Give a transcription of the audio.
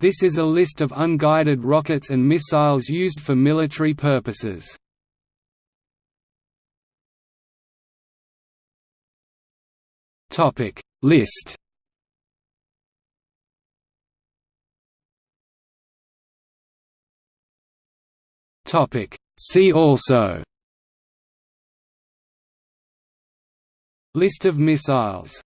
This is a list of unguided rockets and missiles used for military purposes. Topic List Topic See also List of missiles